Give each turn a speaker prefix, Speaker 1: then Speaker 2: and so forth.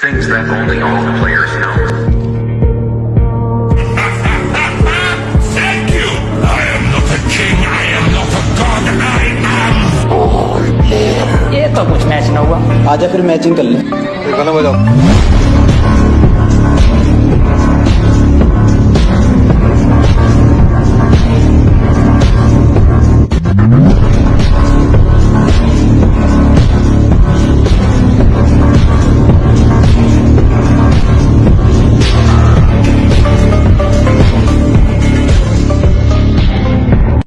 Speaker 1: Things that only all the players know.
Speaker 2: Thank you! I am not a king, I am not a god, I am...
Speaker 3: ये तो कुछ match न हुआ।
Speaker 4: आजा फिर matching कर ले।
Speaker 5: गाना बजाओ